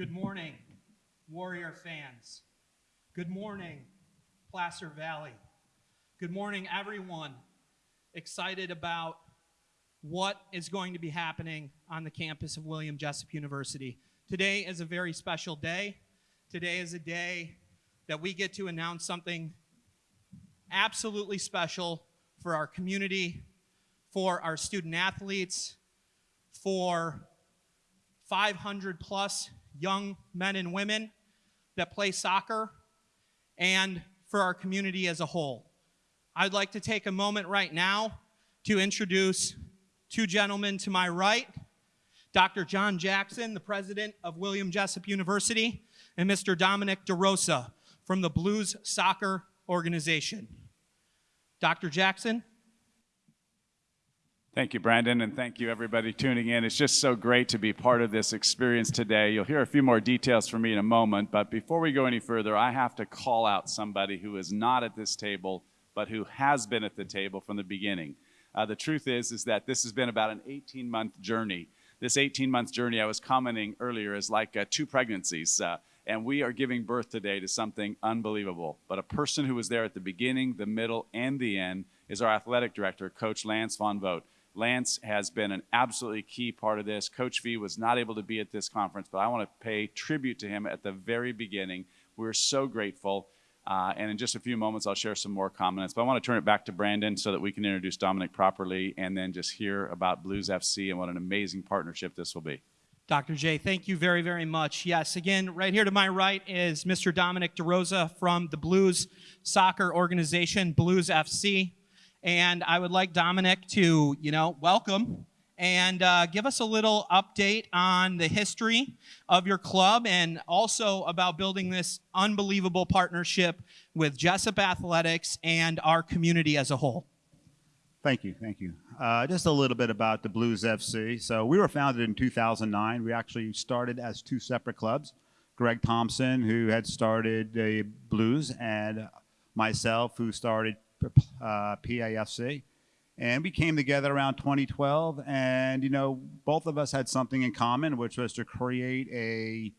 Good morning, Warrior fans. Good morning, Placer Valley. Good morning, everyone excited about what is going to be happening on the campus of William Jessup University. Today is a very special day. Today is a day that we get to announce something absolutely special for our community, for our student athletes, for 500 plus young men and women that play soccer, and for our community as a whole. I'd like to take a moment right now to introduce two gentlemen to my right, Dr. John Jackson, the president of William Jessup University, and Mr. Dominic DeRosa from the Blues Soccer Organization. Dr. Jackson? Thank you, Brandon, and thank you everybody tuning in. It's just so great to be part of this experience today. You'll hear a few more details from me in a moment, but before we go any further, I have to call out somebody who is not at this table, but who has been at the table from the beginning. Uh, the truth is, is that this has been about an 18-month journey. This 18-month journey, I was commenting earlier, is like uh, two pregnancies. Uh, and we are giving birth today to something unbelievable. But a person who was there at the beginning, the middle, and the end is our athletic director, Coach Lance Von Vogt. Lance has been an absolutely key part of this. Coach V was not able to be at this conference, but I want to pay tribute to him at the very beginning. We're so grateful. Uh, and in just a few moments, I'll share some more comments. But I want to turn it back to Brandon so that we can introduce Dominic properly and then just hear about Blues FC and what an amazing partnership this will be. Dr. J, thank you very, very much. Yes, again, right here to my right is Mr. Dominic DeRosa from the Blues Soccer Organization, Blues FC. And I would like Dominic to, you know, welcome and uh, give us a little update on the history of your club and also about building this unbelievable partnership with Jessup Athletics and our community as a whole. Thank you, thank you. Uh, just a little bit about the Blues FC. So we were founded in 2009. We actually started as two separate clubs. Greg Thompson, who had started the Blues, and myself, who started uh, PAFC and we came together around 2012 and you know both of us had something in common which was to create a,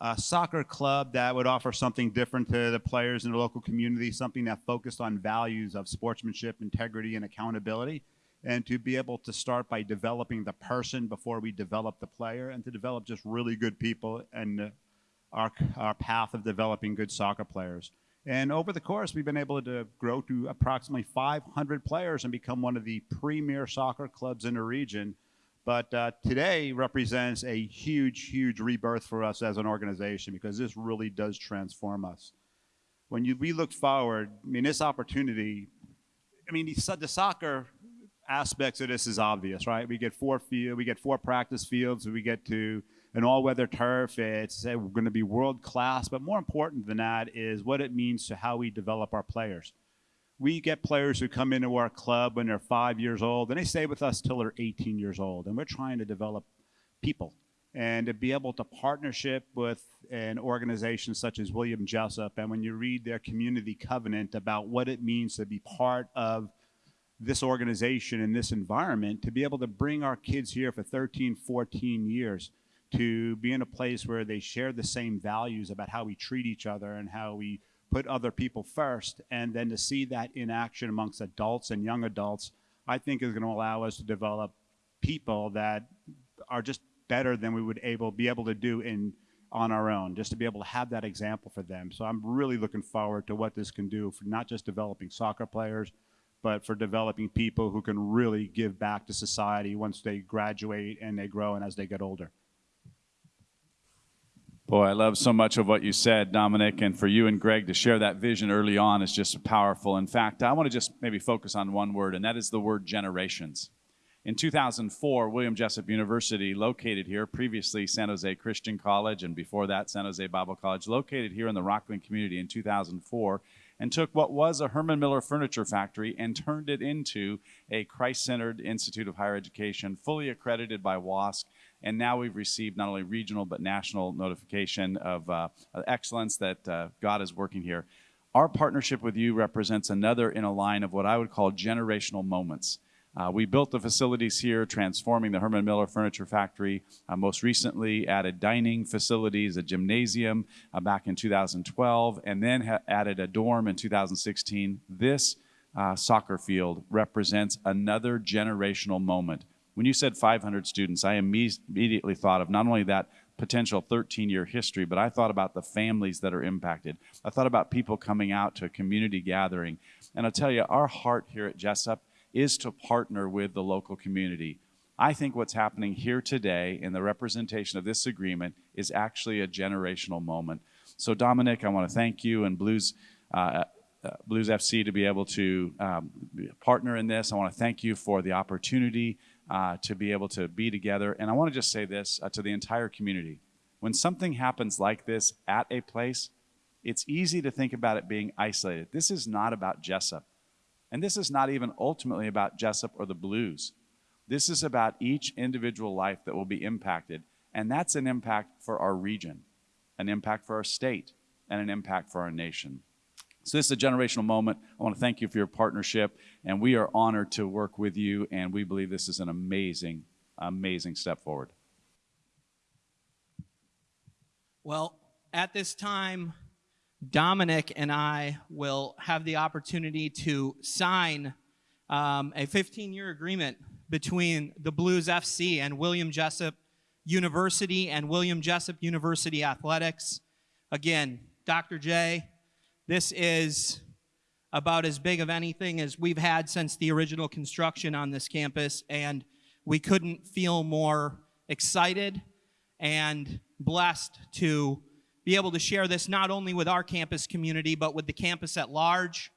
a, soccer club that would offer something different to the players in the local community something that focused on values of sportsmanship integrity and accountability and to be able to start by developing the person before we develop the player and to develop just really good people and our, our path of developing good soccer players and over the course, we've been able to grow to approximately 500 players and become one of the premier soccer clubs in the region. But uh, today represents a huge, huge rebirth for us as an organization because this really does transform us. When you, we look forward, I mean, this opportunity, I mean, the, soccer aspects of this is obvious, right? We get four field, we get four practice fields, we get to an all-weather turf. It's uh, going to be world class, but more important than that is what it means to how we develop our players. We get players who come into our club when they're five years old, and they stay with us till they're 18 years old. And we're trying to develop people and to be able to partnership with an organization such as William Jessup. And when you read their community covenant about what it means to be part of this organization and this environment, to be able to bring our kids here for 13, 14 years, to be in a place where they share the same values about how we treat each other and how we put other people first, and then to see that in action amongst adults and young adults, I think is going to allow us to develop people that are just better than we would able be able to do in on our own, just to be able to have that example for them. So I'm really looking forward to what this can do for not just developing soccer players, but for developing people who can really give back to society once they graduate and they grow and as they get older. Boy, I love so much of what you said, Dominic, and for you and Greg to share that vision early on is just powerful. In fact, I want to just maybe focus on one word, and that is the word generations. In 2004, William Jessup University, located here, previously San Jose Christian College, and before that, San Jose Bible College, located here in the Rocklin community in 2004, and took what was a Herman Miller furniture factory and turned it into a Christ centered Institute of Higher Education, fully accredited by WASC and now we've received not only regional but national notification of uh, excellence that uh, God is working here. Our partnership with you represents another in a line of what I would call generational moments. Uh, we built the facilities here, transforming the Herman Miller Furniture Factory. Uh, most recently, added dining facilities, a gymnasium uh, back in 2012, and then added a dorm in 2016. This uh, soccer field represents another generational moment. When you said 500 students, I immediately thought of not only that potential 13 year history, but I thought about the families that are impacted. I thought about people coming out to a community gathering. And I'll tell you, our heart here at Jessup is to partner with the local community. I think what's happening here today in the representation of this agreement is actually a generational moment. So, Dominic, I want to thank you and Blues. Uh, uh, Blues FC to be able to um, partner in this. I want to thank you for the opportunity uh, to be able to be together. And I want to just say this uh, to the entire community. When something happens like this at a place, it's easy to think about it being isolated. This is not about Jessup. And this is not even ultimately about Jessup or the Blues. This is about each individual life that will be impacted. And that's an impact for our region, an impact for our state, and an impact for our nation. So this is a generational moment. I want to thank you for your partnership, and we are honored to work with you, and we believe this is an amazing, amazing step forward. Well, at this time, Dominic and I will have the opportunity to sign um, a 15 year agreement between the Blues FC and William Jessup University and William Jessup University Athletics. Again, Dr. J, this is about as big of anything as we've had since the original construction on this campus, and we couldn't feel more excited and blessed to be able to share this not only with our campus community, but with the campus at large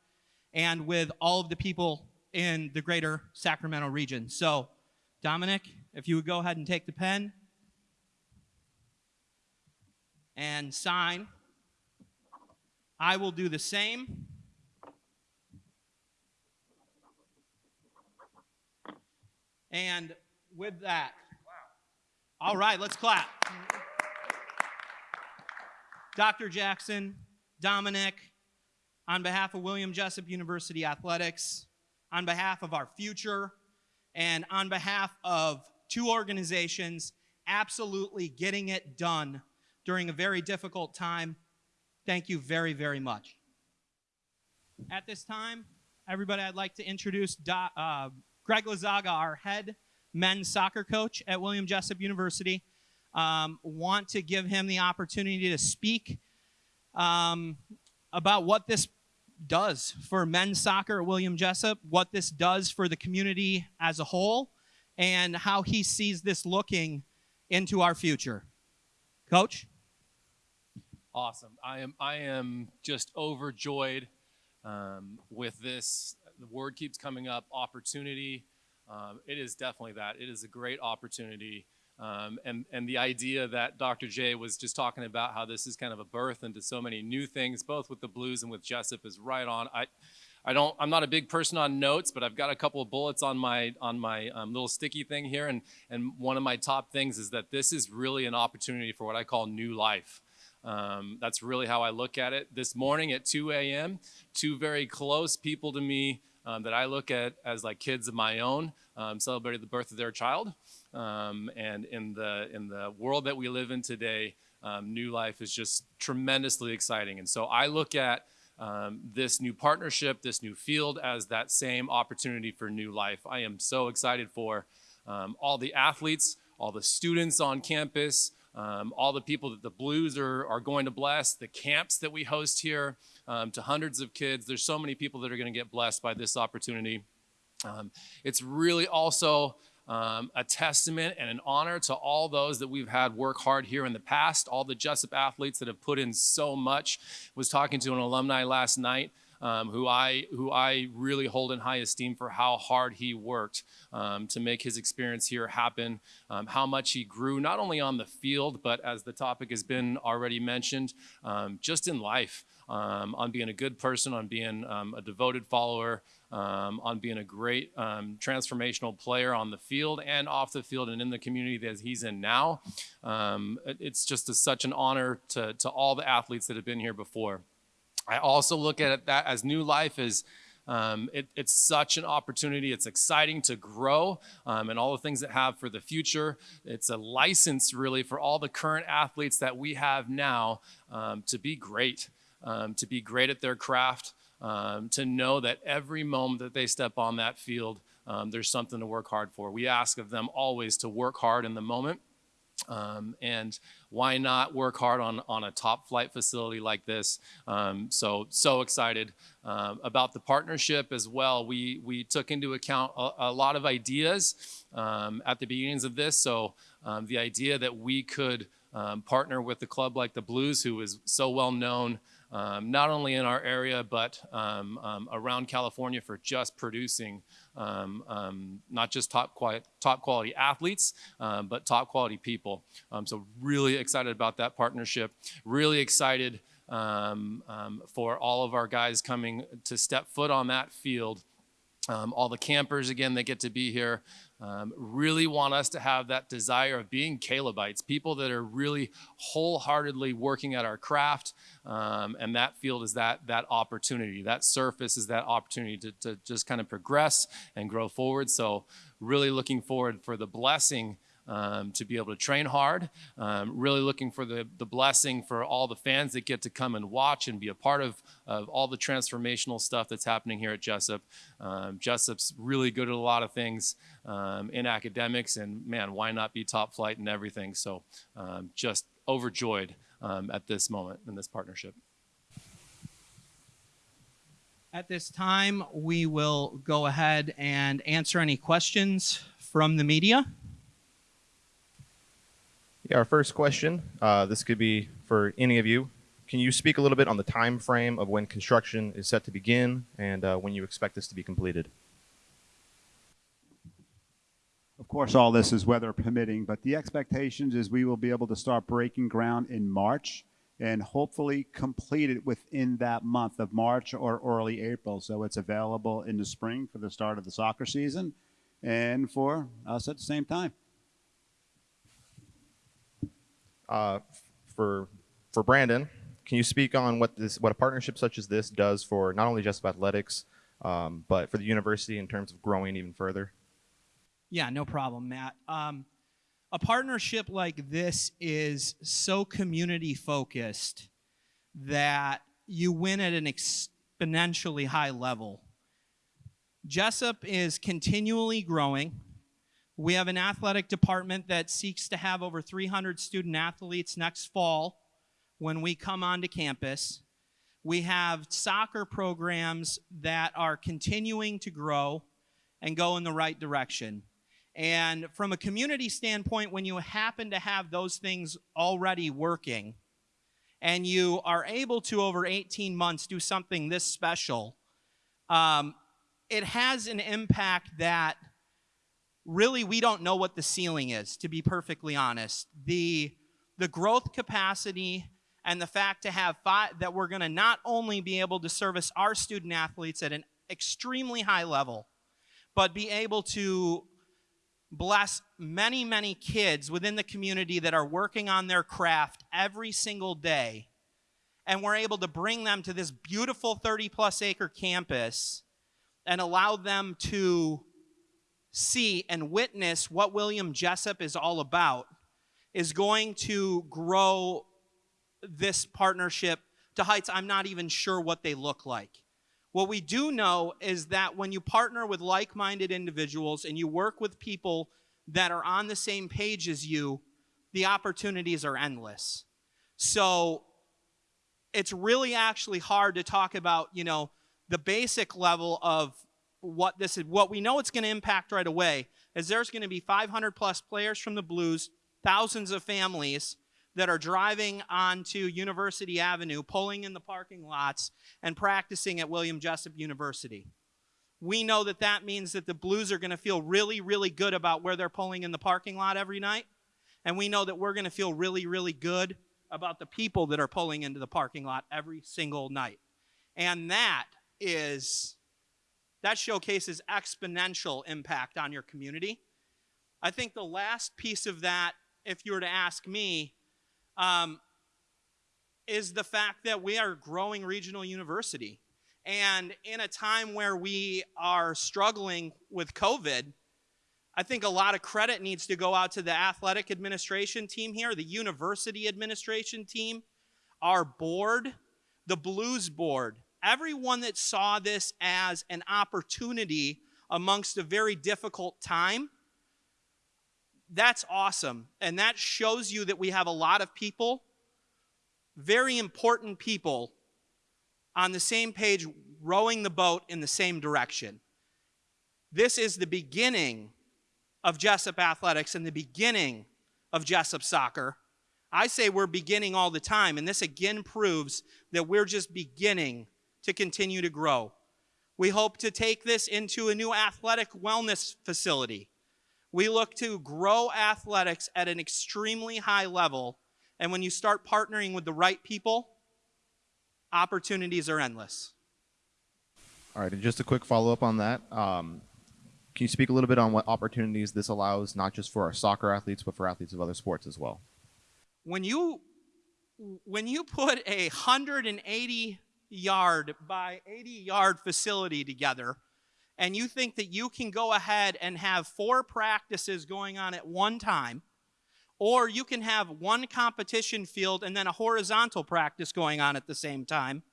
and with all of the people in the greater Sacramento region. So, Dominic, if you would go ahead and take the pen and sign, I will do the same. And with that, all right, let's clap. Dr. Jackson, Dominic, on behalf of William Jessup University Athletics, on behalf of our future, and on behalf of two organizations absolutely getting it done during a very difficult time, thank you very, very much. At this time, everybody, I'd like to introduce Do, uh, Greg Lazaga, our head men's soccer coach at William Jessup University. Um, want to give him the opportunity to speak um, about what this does for men's soccer at William Jessup, what this does for the community as a whole, and how he sees this looking into our future. Coach? Awesome. I am I am just overjoyed um, with this. The word keeps coming up. Opportunity. Um, it is definitely that. It is a great opportunity. Um, and and the idea that Dr. J was just talking about how this is kind of a birth into so many new things, both with the Blues and with Jessup, is right on. I I don't. I'm not a big person on notes, but I've got a couple of bullets on my on my um, little sticky thing here, and and one of my top things is that this is really an opportunity for what I call new life. Um, that's really how I look at it. This morning at 2 a.m., two very close people to me um, that I look at as like kids of my own um, celebrated the birth of their child. Um, and in the in the world that we live in today, um, new life is just tremendously exciting. And so I look at um, this new partnership, this new field, as that same opportunity for new life. I am so excited for all the athletes, all the students on campus um, all the people that the Blues are, are going to bless, the camps that we host here um, to hundreds of kids. There's so many people that are going to get blessed by this opportunity. Um, it's really also um, a testament and an honor to all those that we've had work hard here in the past, all the Jessup athletes that have put in so much. Was talking to an alumni last night um, who I who I really hold in high esteem for how hard he worked um, to make his experience here happen. Um, how much he grew, not only on the field, but as the topic has been already mentioned, um, just in life. Um, on being a good person, on being um, a devoted follower, um, on being a great um, transformational player on the field and off the field and in the community that he's in now. Um, it's just a, such an honor to, to all the athletes that have been here before. I also look at that as new life is Um, it, it's such an opportunity. It's exciting to grow um, and all the things that have for the future. It's a license, really, for all the current athletes that we have now um, to be great, um, to be great at their craft, um, to know that every moment that they step on that field, um, there's something to work hard for. We ask of them always to work hard in the moment. Um, and why not work hard on, on a top flight facility like this? Um, so, so excited um, about the partnership as well. We, we took into account a, a lot of ideas um, at the beginnings of this. So um, the idea that we could um, partner with a club like the Blues, who is so well known um, not only in our area but um, um, around California for just producing um, not just top top quality athletes, but top quality people. So really excited about that partnership. Really excited for all of our guys coming to step foot on that field. Um, all the campers again that get to be here um, really want us to have that desire of being Calebites, people that are really wholeheartedly working at our craft, um, and that field is that that opportunity. That surface is that opportunity to, to just kind of progress and grow forward. So really looking forward for the blessing um, to be able to train hard. Um, really looking for the, the blessing for all the fans that get to come and watch and be a part of, of all the transformational stuff that's happening here at Jessup. Um, Jessup's really good at a lot of things um, in academics, and man, why not be top flight in everything? So um, just overjoyed um, at this moment in this partnership. At this time, we will go ahead and answer any questions from the media. Yeah, our first question. Uh, this could be for any of you. Can you speak a little bit on the time frame of when construction is set to begin and uh, when you expect this to be completed? Of course, all this is weather permitting, but the expectations is we will be able to start breaking ground in March and hopefully complete it within that month of March or early April. So it's available in the spring for the start of the soccer season and for us at the same time. Uh, for for Brandon, can you speak on what this what a partnership such as this does for not only just athletics, um, but for the university in terms of growing even further? Yeah, no problem, Matt. Um, a partnership like this is so community focused that you win at an exponentially high level. Jessup is continually growing. We have an athletic department that seeks to have over 300 student athletes next fall when we come onto campus. We have soccer programs that are continuing to grow and go in the right direction. And from a community standpoint, when you happen to have those things already working and you are able to, over 18 months, do something this special, um, it has an impact that really we don't know what the ceiling is, to be perfectly honest. The, the growth capacity and the fact to have five, that we're going to not only be able to service our student athletes at an extremely high level, but be able to bless many, many kids within the community that are working on their craft every single day. And we're able to bring them to this beautiful 30 plus acre campus and allow them to see and witness what William Jessup is all about is going to grow this partnership to heights I'm not even sure what they look like. What we do know is that when you partner with like minded individuals and you work with people that are on the same page as you, the opportunities are endless. So it's really actually hard to talk about, you know, the basic level of what this is. What we know it's going to impact right away is there's going to be 500 plus players from the Blues, thousands of families that are driving onto University Avenue, pulling in the parking lots, and practicing at William Jessup University. We know that that means that the Blues are going to feel really, really good about where they're pulling in the parking lot every night. And we know that we're going to feel really, really good about the people that are pulling into the parking lot every single night. And that is, that showcases exponential impact on your community. I think the last piece of that, if you were to ask me, um, is the fact that we are growing regional university. And in a time where we are struggling with COVID, I think a lot of credit needs to go out to the athletic administration team here, the university administration team, our board, the Blues board, everyone that saw this as an opportunity amongst a very difficult time. That's awesome. And that shows you that we have a lot of people, very important people, on the same page, rowing the boat in the same direction. This is the beginning of Jessup Athletics and the beginning of Jessup Soccer. I say we're beginning all the time, and this again proves that we're just beginning to continue to grow. We hope to take this into a new athletic wellness facility. We look to grow athletics at an extremely high level, and when you start partnering with the right people, opportunities are endless. All right, and just a quick follow up on that. Um, can you speak a little bit on what opportunities this allows, not just for our soccer athletes, but for athletes of other sports as well? when you when you put a 180 yard by 80 yard facility together and you think that you can go ahead and have four practices going on at one time or you can have one competition field and then a horizontal practice going on at the same time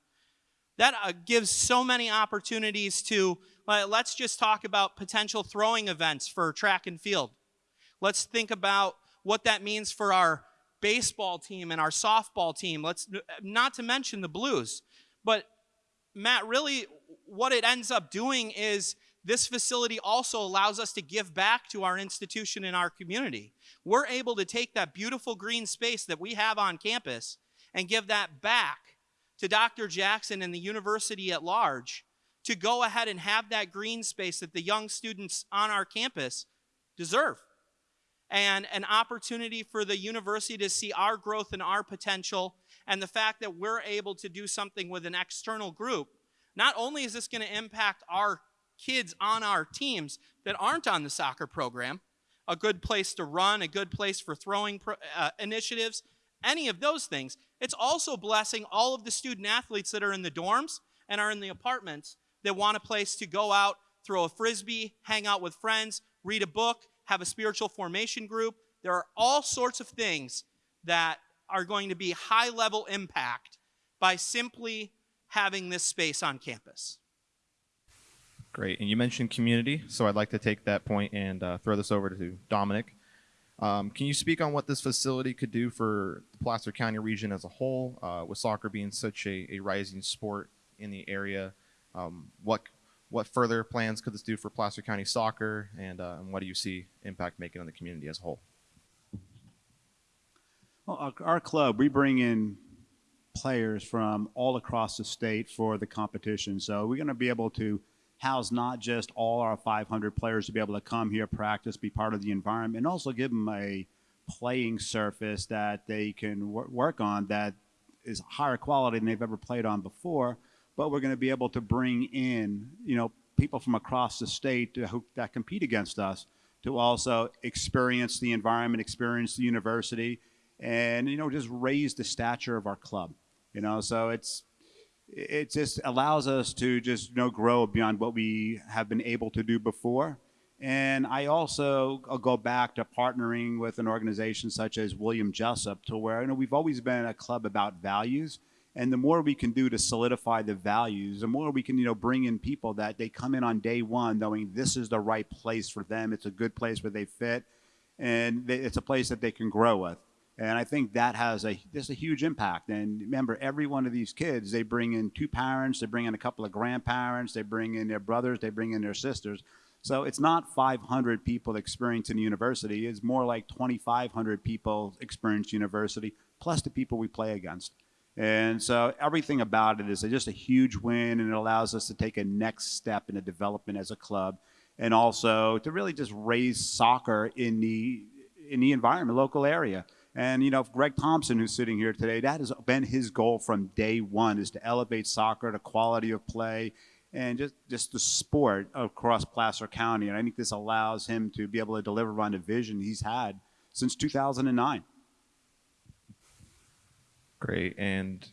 that uh, gives so many opportunities to uh, let's just talk about potential throwing events for track and field let's think about what that means for our baseball team and our softball team. Let's not to mention the Blues. But Matt, really what it ends up doing is this facility also allows us to give back to our institution and our community. We're able to take that beautiful green space that we have on campus and give that back to Dr. Jackson and the university at large to go ahead and have that green space that the young students on our campus deserve and an opportunity for the university to see our growth and our potential and the fact that we're able to do something with an external group. Not only is this going to impact our kids on our teams that aren't on the soccer program, a good place to run, a good place for throwing pro- uh, initiatives, any of those things, it's also blessing all of the student athletes that are in the dorms and are in the apartments that want a place to go out, throw a frisbee, hang out with friends, read a book, have a spiritual formation group. There are all sorts of things that are going to be high level impact by simply having this space on campus. Great. And you mentioned community, so I'd like to take that point and uh, throw this over to Dominic. Um, can you speak on what this facility could do for the Placer County region as a whole, uh, with soccer being such a, a rising sport in the area? Um, what what further plans could this do for Placer County soccer, and, uh, and what do you see impact making on the community as a whole? Well, our, our club, we bring in players from all across the state for the competition. So we're going to be able to house not just all our 500 players to be able to come here, practice, be part of the environment, and also give them a playing surface that they can wor- work on that is higher quality than they've ever played on before. But we're going to be able to bring in, you know, people from across the state to, that compete against us to also experience the environment, experience the university, and you know, just raise the stature of our club. You know, so it's it just allows us to just you know grow beyond what we have been able to do before. And I also I'll go back to partnering with an organization such as William Jessup to where you know we've always been a club about values. And the more we can do to solidify the values, the more we can, you know, bring in people that they come in on day one knowing this is the right place for them. It's a good place where they fit, and they, it's a place that they can grow with. And I think that has a just a huge impact. And remember, every one of these kids, they bring in two parents, they bring in a couple of grandparents, they bring in their brothers, they bring in their sisters. So it's not 500 people experiencing university. It's more like 2,500 people experience university, plus the people we play against. And so everything about it is just a huge win, and it allows us to take a next step in the development as a club, and also to really just raise soccer in the in the environment, local area. And you know, Greg Thompson, who's sitting here today, that has been his goal from day one: is to elevate soccer, the quality of play, and just just the sport across Placer County. And I think this allows him to be able to deliver on the vision he's had since 2009. Great. And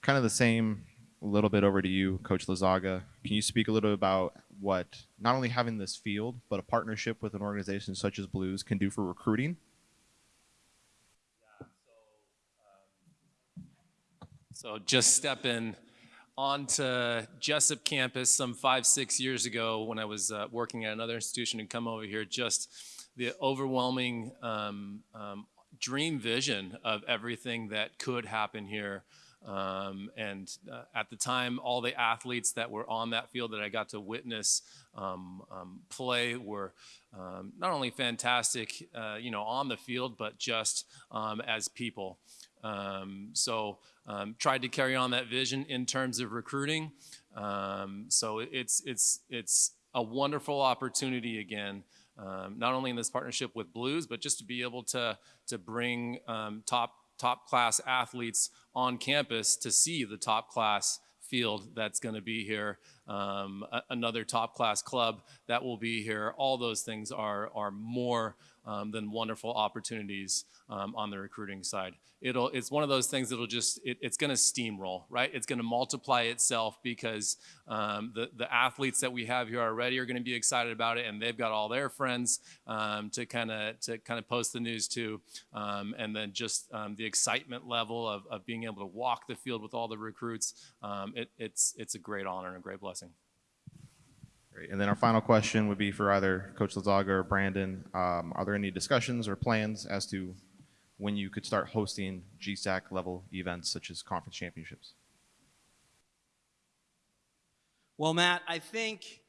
kind of the same a little bit over to you, Coach Lazaga. Can you speak a little bit about what not only having this field, but a partnership with an organization such as Blues can do for recruiting? So just stepping onto Jessup campus some five, six years ago when I was uh, working at another institution and come over here, just the overwhelming um, um, dream vision of everything that could happen here. Um, and uh, at the time, all the athletes that were on that field that I got to witness um, um, play were um, not only fantastic, uh, you know, on the field, but just as people. Um, so um, tried to carry on that vision in terms of recruiting. Um, so it's it's it's a wonderful opportunity again, um, not only in this partnership with Blues, but just to be able to to bring um, top top class athletes on campus to see the top class field that's going to be here, um, a- another top class club that will be here. All those things are are more um, than wonderful opportunities um, on the recruiting side. It'll it's one of those things that'll just it, it's going to steamroll, right? It's going to multiply itself because um, the the athletes that we have here already are going to be excited about it, and they've got all their friends um, to kind of to kind of post the news to, um, and then just the excitement level of, of being able to walk the field with all the recruits. It, it's it's a great honor and a great blessing. Great. And then our final question would be for either Coach Lazaga or Brandon. Um, are there any discussions or plans as to when you could start hosting GSAC level events such as conference championships? Well, Matt, I think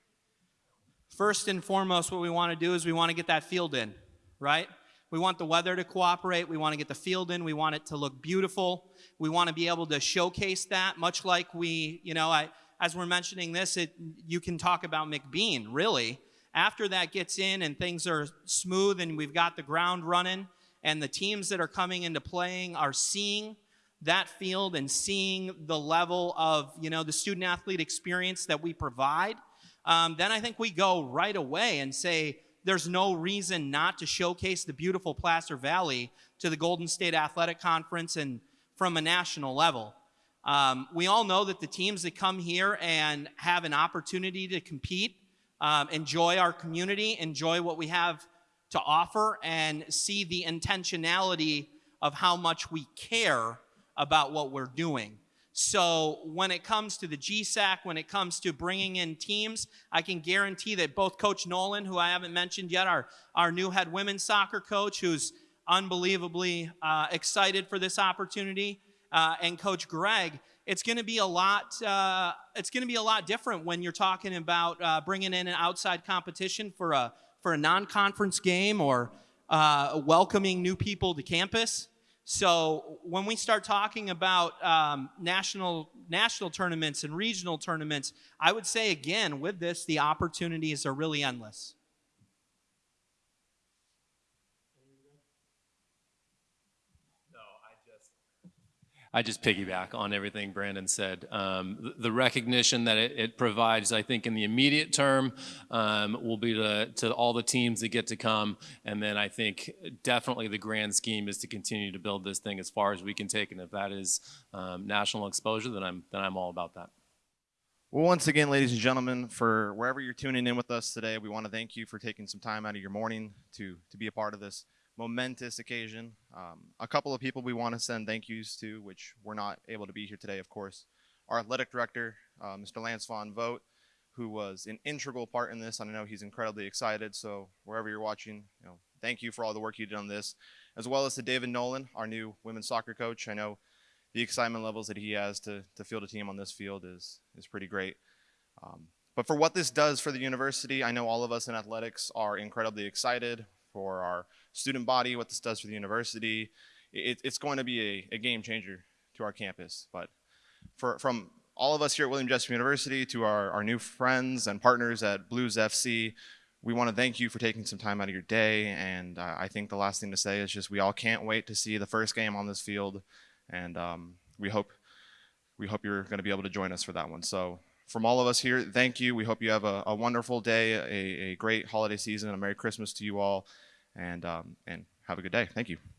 first and foremost, what we want to do is we want to get that field in, right? We want the weather to cooperate. We want to get the field in. We want it to look beautiful. We want to be able to showcase that, much like we, you know, I, as we're mentioning this, it, you can talk about McBean, really. After that gets in and things are smooth and we've got the ground running and the teams that are coming into playing are seeing that field and seeing the level of you know the student athlete experience that we provide um, then i think we go right away and say there's no reason not to showcase the beautiful placer valley to the golden state athletic conference and from a national level um, we all know that the teams that come here and have an opportunity to compete um, enjoy our community enjoy what we have to offer and see the intentionality of how much we care about what we're doing. So when it comes to the GSAC, when it comes to bringing in teams, I can guarantee that both Coach Nolan, who I haven't mentioned yet, our, our new head women's soccer coach, who's unbelievably uh, excited for this opportunity, uh, and Coach Greg, it's going to be a lot. Uh, it's going to be a lot different when you're talking about uh, bringing in an outside competition for a for a non-conference game or uh, welcoming new people to campus. So when we start talking about um, national national tournaments and regional tournaments, I would say again with this, the opportunities are really endless. I just piggyback on everything Brandon said. Um, the, recognition that it, it, provides, I think, in the immediate term, um, will be to, to all the teams that get to come. And then I think definitely the grand scheme is to continue to build this thing as far as we can take. And if that is um, national exposure, then I'm then I'm all about that. Well, once again, ladies and gentlemen, for wherever you're tuning in with us today, we want to thank you for taking some time out of your morning to to be a part of this momentous occasion. Um, a couple of people we want to send thank yous to, which we're not able to be here today, of course. Our athletic director, uh, Mr. Lance Von Vogt, who was an integral part in this. I know he's incredibly excited. So wherever you're watching, you know, thank you for all the work you did on this, as well as to David Nolan, our new women's soccer coach. I know the excitement levels that he has to, to field a team on this field is is pretty great. Um, but for what this does for the university, I know all of us in athletics are incredibly excited for our student body, what this does for the university. It, it's going to be a, a, game changer to our campus. But for, from all of us here at William Jessup University to our, our new friends and partners at Blues FC, we want to thank you for taking some time out of your day. And uh, I think the last thing to say is just we all can't wait to see the first game on this field. And um, we hope we hope you're going to be able to join us for that one. So from all of us here, thank you. We hope you have a, a wonderful day, a, a great holiday season, a Merry Christmas to you all and um, and have a good day. Thank you.